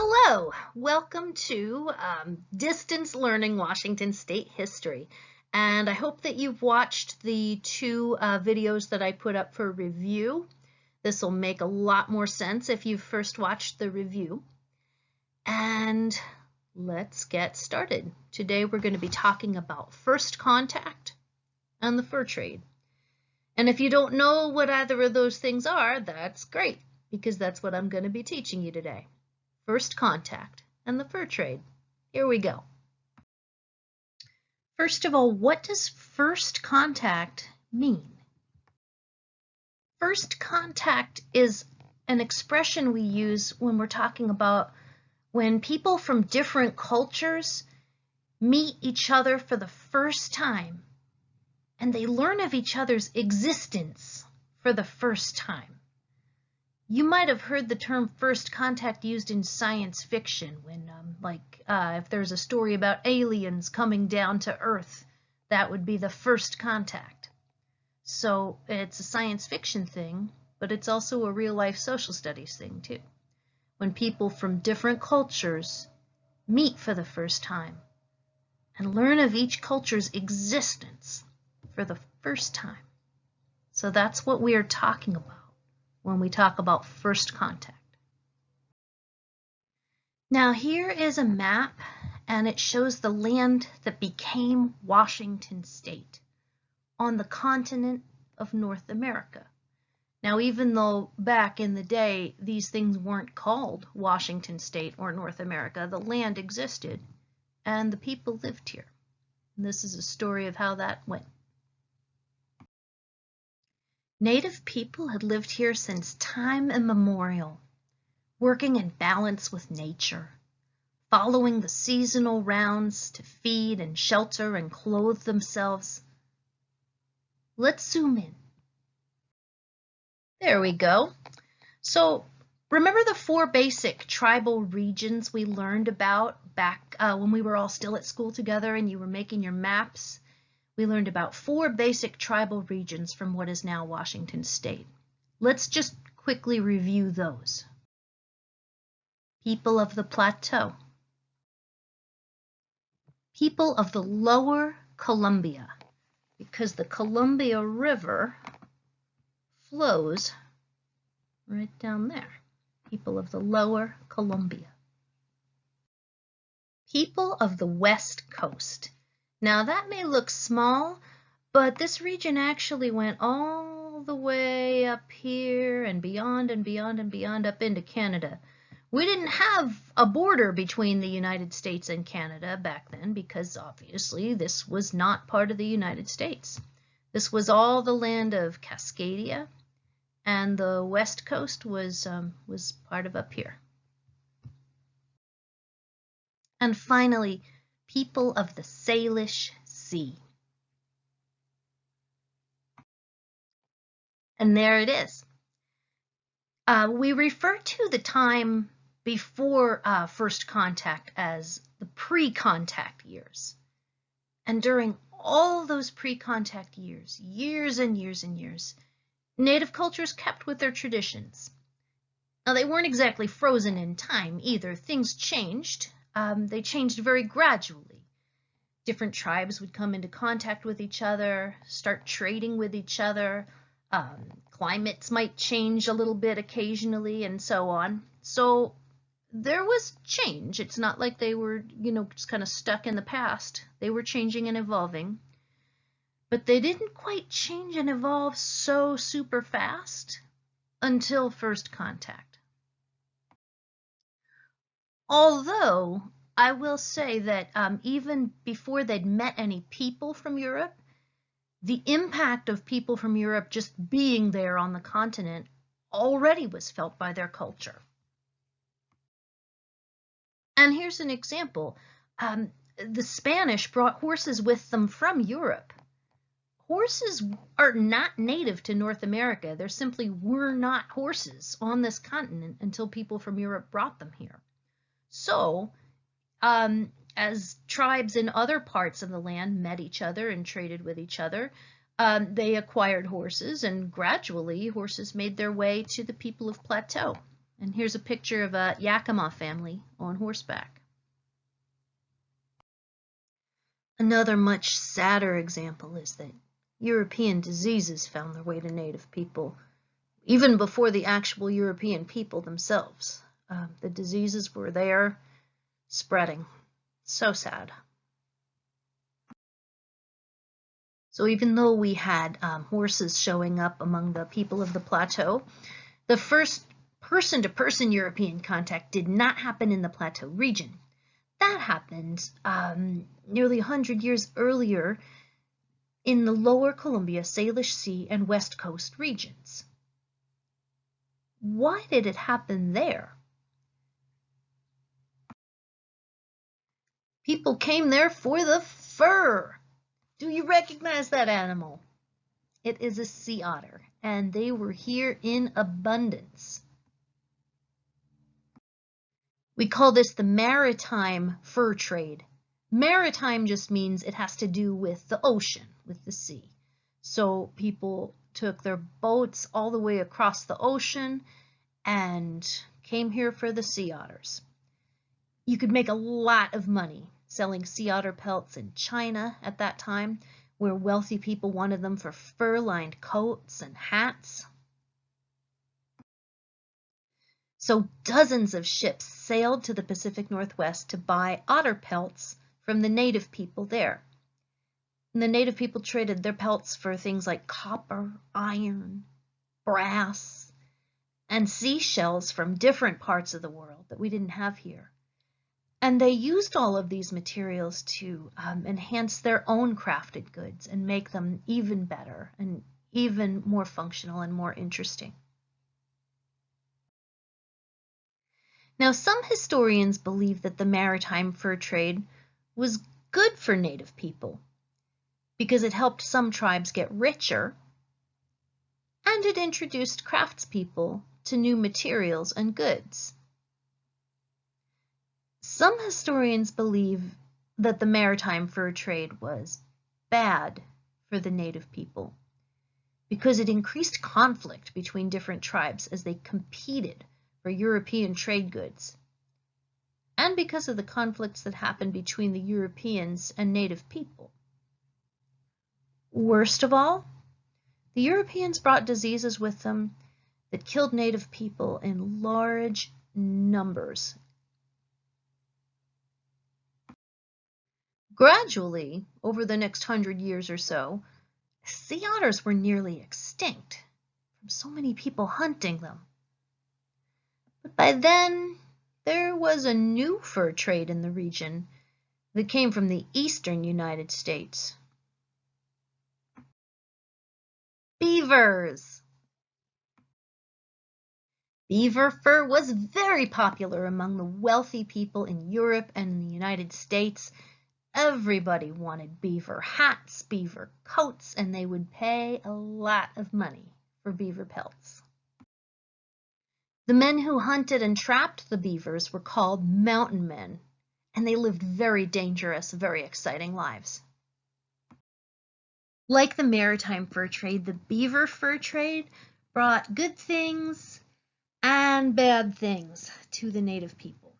Hello, welcome to um, Distance Learning Washington State History. And I hope that you've watched the two uh, videos that I put up for review. This will make a lot more sense if you've first watched the review. And let's get started. Today we're going to be talking about first contact and the fur trade. And if you don't know what either of those things are, that's great, because that's what I'm going to be teaching you today first contact, and the fur trade. Here we go. First of all, what does first contact mean? First contact is an expression we use when we're talking about when people from different cultures meet each other for the first time and they learn of each other's existence for the first time. You might have heard the term first contact used in science fiction when, um, like, uh, if there's a story about aliens coming down to Earth, that would be the first contact. So it's a science fiction thing, but it's also a real life social studies thing too. When people from different cultures meet for the first time and learn of each culture's existence for the first time. So that's what we are talking about when we talk about first contact. Now here is a map and it shows the land that became Washington state on the continent of North America. Now even though back in the day these things weren't called Washington state or North America, the land existed and the people lived here. And this is a story of how that went. Native people had lived here since time immemorial, working in balance with nature, following the seasonal rounds to feed and shelter and clothe themselves. Let's zoom in. There we go. So remember the four basic tribal regions we learned about back uh, when we were all still at school together and you were making your maps? We learned about four basic tribal regions from what is now Washington state. Let's just quickly review those. People of the Plateau. People of the Lower Columbia, because the Columbia River flows right down there. People of the Lower Columbia. People of the West Coast. Now that may look small, but this region actually went all the way up here and beyond and beyond and beyond up into Canada. We didn't have a border between the United States and Canada back then because obviously this was not part of the United States. This was all the land of Cascadia and the west coast was, um, was part of up here. And finally, people of the Salish Sea. And there it is. Uh, we refer to the time before uh, first contact as the pre-contact years. And during all those pre-contact years, years and years and years, native cultures kept with their traditions. Now, they weren't exactly frozen in time either. Things changed um, they changed very gradually. Different tribes would come into contact with each other, start trading with each other. Um, climates might change a little bit occasionally and so on. So there was change. It's not like they were, you know, just kind of stuck in the past. They were changing and evolving. But they didn't quite change and evolve so super fast until first contact. Although I will say that um, even before they'd met any people from Europe, the impact of people from Europe just being there on the continent already was felt by their culture. And here's an example. Um, the Spanish brought horses with them from Europe. Horses are not native to North America. There simply were not horses on this continent until people from Europe brought them here. So, um, as tribes in other parts of the land met each other and traded with each other, um, they acquired horses, and gradually horses made their way to the people of Plateau. And here's a picture of a Yakima family on horseback. Another much sadder example is that European diseases found their way to native people even before the actual European people themselves. Uh, the diseases were there, spreading. So sad. So even though we had um, horses showing up among the people of the plateau, the first person-to-person -person European contact did not happen in the plateau region. That happened um, nearly 100 years earlier in the lower Columbia, Salish Sea, and West Coast regions. Why did it happen there? People came there for the fur. Do you recognize that animal? It is a sea otter, and they were here in abundance. We call this the maritime fur trade. Maritime just means it has to do with the ocean, with the sea. So people took their boats all the way across the ocean and came here for the sea otters. You could make a lot of money selling sea otter pelts in China at that time, where wealthy people wanted them for fur-lined coats and hats. So dozens of ships sailed to the Pacific Northwest to buy otter pelts from the native people there. And the native people traded their pelts for things like copper, iron, brass, and seashells from different parts of the world that we didn't have here. And they used all of these materials to um, enhance their own crafted goods and make them even better and even more functional and more interesting. Now, some historians believe that the maritime fur trade was good for native people because it helped some tribes get richer and it introduced craftspeople to new materials and goods. Some historians believe that the maritime fur trade was bad for the native people because it increased conflict between different tribes as they competed for European trade goods, and because of the conflicts that happened between the Europeans and native people. Worst of all, the Europeans brought diseases with them that killed native people in large numbers Gradually, over the next hundred years or so, sea otters were nearly extinct from so many people hunting them. But by then, there was a new fur trade in the region that came from the eastern United States. Beavers! Beaver fur was very popular among the wealthy people in Europe and in the United States Everybody wanted beaver hats, beaver coats, and they would pay a lot of money for beaver pelts. The men who hunted and trapped the beavers were called mountain men, and they lived very dangerous, very exciting lives. Like the maritime fur trade, the beaver fur trade brought good things and bad things to the native people.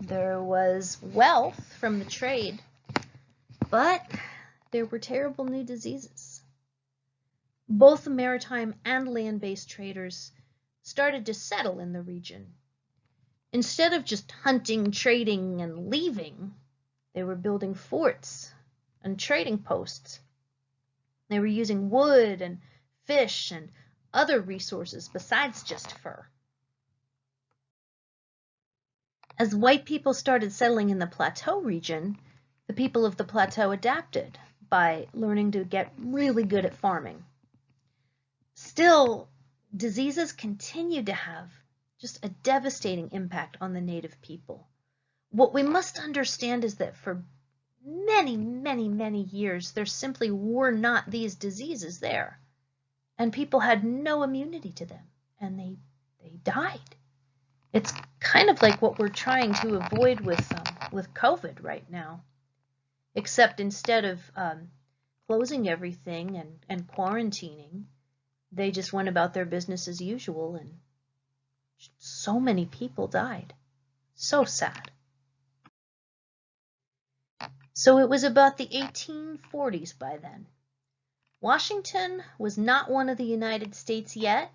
There was wealth from the trade, but there were terrible new diseases. Both the maritime and land-based traders started to settle in the region. Instead of just hunting, trading, and leaving, they were building forts and trading posts. They were using wood and fish and other resources besides just fur. As white people started settling in the plateau region, the people of the plateau adapted by learning to get really good at farming. Still, diseases continued to have just a devastating impact on the native people. What we must understand is that for many, many, many years, there simply were not these diseases there. And people had no immunity to them, and they, they died. It's kind of like what we're trying to avoid with um, with COVID right now, except instead of um, closing everything and, and quarantining, they just went about their business as usual and so many people died. So sad. So it was about the 1840s by then. Washington was not one of the United States yet,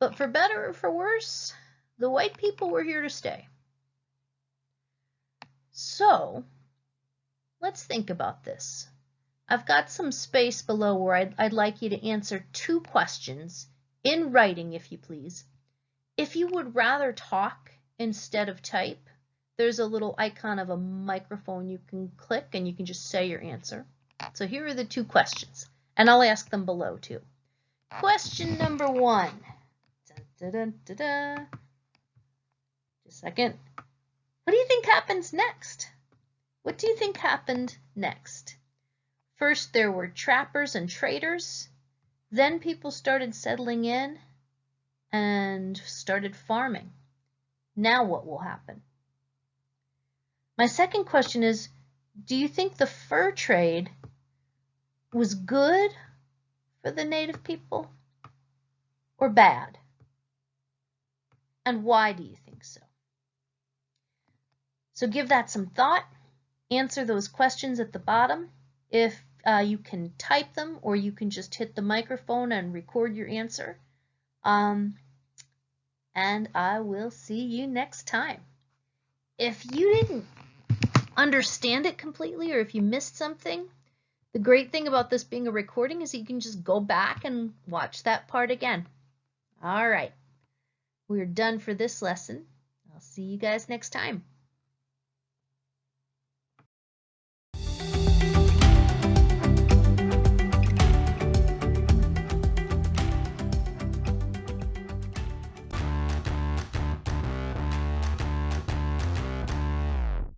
but for better or for worse, the white people were here to stay. So let's think about this. I've got some space below where I'd, I'd like you to answer two questions in writing, if you please. If you would rather talk instead of type, there's a little icon of a microphone you can click and you can just say your answer. So here are the two questions, and I'll ask them below too. Question number one. Dun, dun, dun, Just a second. What do you think happens next? What do you think happened next? First, there were trappers and traders. Then people started settling in and started farming. Now what will happen? My second question is, do you think the fur trade was good for the native people or bad? And why do you think so? So give that some thought. Answer those questions at the bottom. If uh, you can type them or you can just hit the microphone and record your answer. Um, and I will see you next time. If you didn't understand it completely or if you missed something, the great thing about this being a recording is you can just go back and watch that part again. All right, we're done for this lesson. I'll see you guys next time.